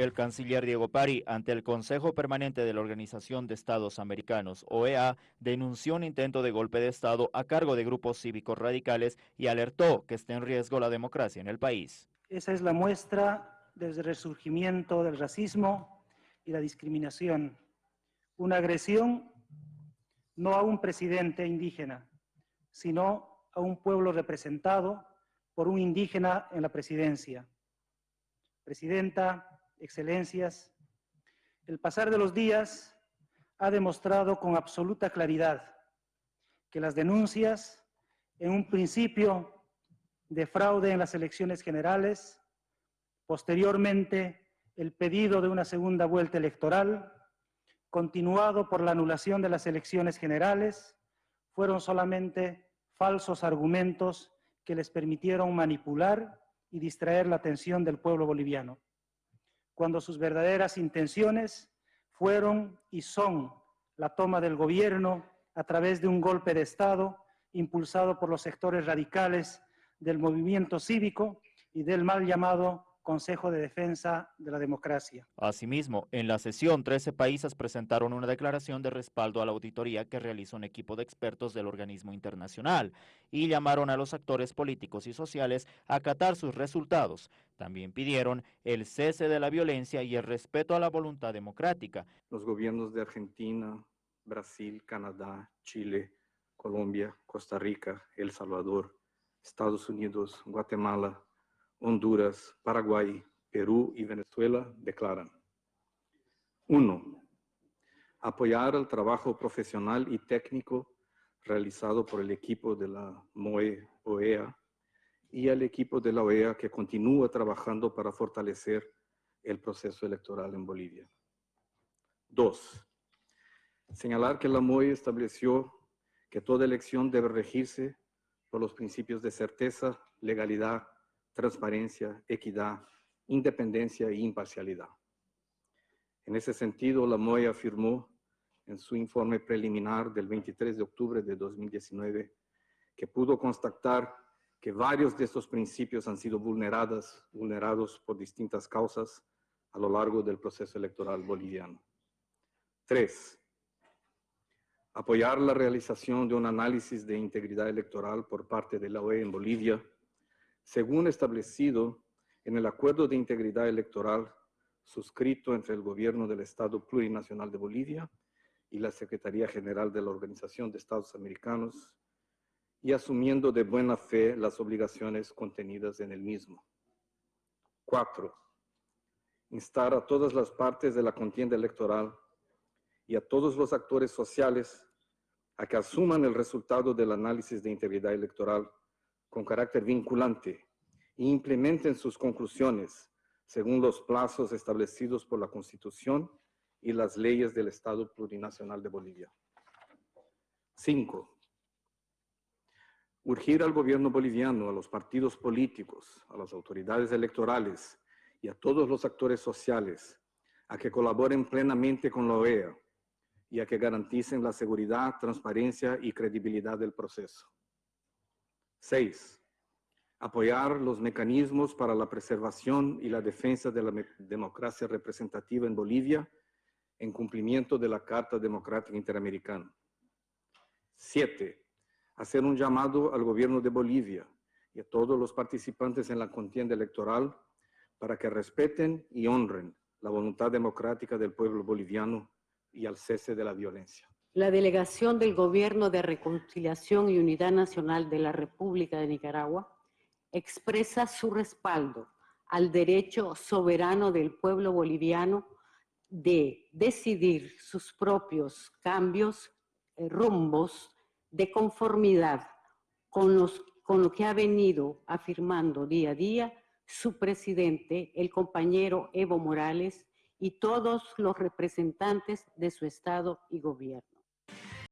El canciller Diego Pari, ante el Consejo Permanente de la Organización de Estados Americanos, OEA, denunció un intento de golpe de Estado a cargo de grupos cívicos radicales y alertó que está en riesgo la democracia en el país. Esa es la muestra del resurgimiento del racismo y la discriminación. Una agresión no a un presidente indígena, sino a un pueblo representado por un indígena en la presidencia. Presidenta, excelencias, el pasar de los días ha demostrado con absoluta claridad que las denuncias, en un principio de fraude en las elecciones generales, posteriormente el pedido de una segunda vuelta electoral, continuado por la anulación de las elecciones generales, fueron solamente falsos argumentos que les permitieron manipular y distraer la atención del pueblo boliviano cuando sus verdaderas intenciones fueron y son la toma del gobierno a través de un golpe de Estado impulsado por los sectores radicales del movimiento cívico y del mal llamado Consejo de Defensa de la Democracia. Asimismo, en la sesión, 13 países presentaron una declaración de respaldo a la auditoría que realizó un equipo de expertos del organismo internacional y llamaron a los actores políticos y sociales a acatar sus resultados. También pidieron el cese de la violencia y el respeto a la voluntad democrática. Los gobiernos de Argentina, Brasil, Canadá, Chile, Colombia, Costa Rica, El Salvador, Estados Unidos, Guatemala, Honduras, Paraguay, Perú y Venezuela declaran. 1. Apoyar el trabajo profesional y técnico realizado por el equipo de la MOE OEA y el equipo de la OEA que continúa trabajando para fortalecer el proceso electoral en Bolivia. 2. Señalar que la MOE estableció que toda elección debe regirse por los principios de certeza, legalidad, transparencia, equidad, independencia e imparcialidad. En ese sentido, la MOE afirmó en su informe preliminar del 23 de octubre de 2019 que pudo constatar que varios de estos principios han sido vulneradas, vulnerados por distintas causas a lo largo del proceso electoral boliviano. Tres, apoyar la realización de un análisis de integridad electoral por parte de la OE en Bolivia según establecido en el Acuerdo de Integridad Electoral suscrito entre el Gobierno del Estado Plurinacional de Bolivia y la Secretaría General de la Organización de Estados Americanos y asumiendo de buena fe las obligaciones contenidas en el mismo. Cuatro, instar a todas las partes de la contienda electoral y a todos los actores sociales a que asuman el resultado del análisis de integridad electoral con carácter vinculante e implementen sus conclusiones según los plazos establecidos por la Constitución y las leyes del Estado Plurinacional de Bolivia. 5. Urgir al gobierno boliviano, a los partidos políticos, a las autoridades electorales y a todos los actores sociales a que colaboren plenamente con la OEA y a que garanticen la seguridad, transparencia y credibilidad del proceso. 6. Apoyar los mecanismos para la preservación y la defensa de la democracia representativa en Bolivia en cumplimiento de la Carta Democrática Interamericana. 7. Hacer un llamado al gobierno de Bolivia y a todos los participantes en la contienda electoral para que respeten y honren la voluntad democrática del pueblo boliviano y al cese de la violencia. La delegación del Gobierno de Reconciliación y Unidad Nacional de la República de Nicaragua expresa su respaldo al derecho soberano del pueblo boliviano de decidir sus propios cambios, eh, rumbos de conformidad con, con lo que ha venido afirmando día a día su presidente, el compañero Evo Morales, y todos los representantes de su Estado y gobierno.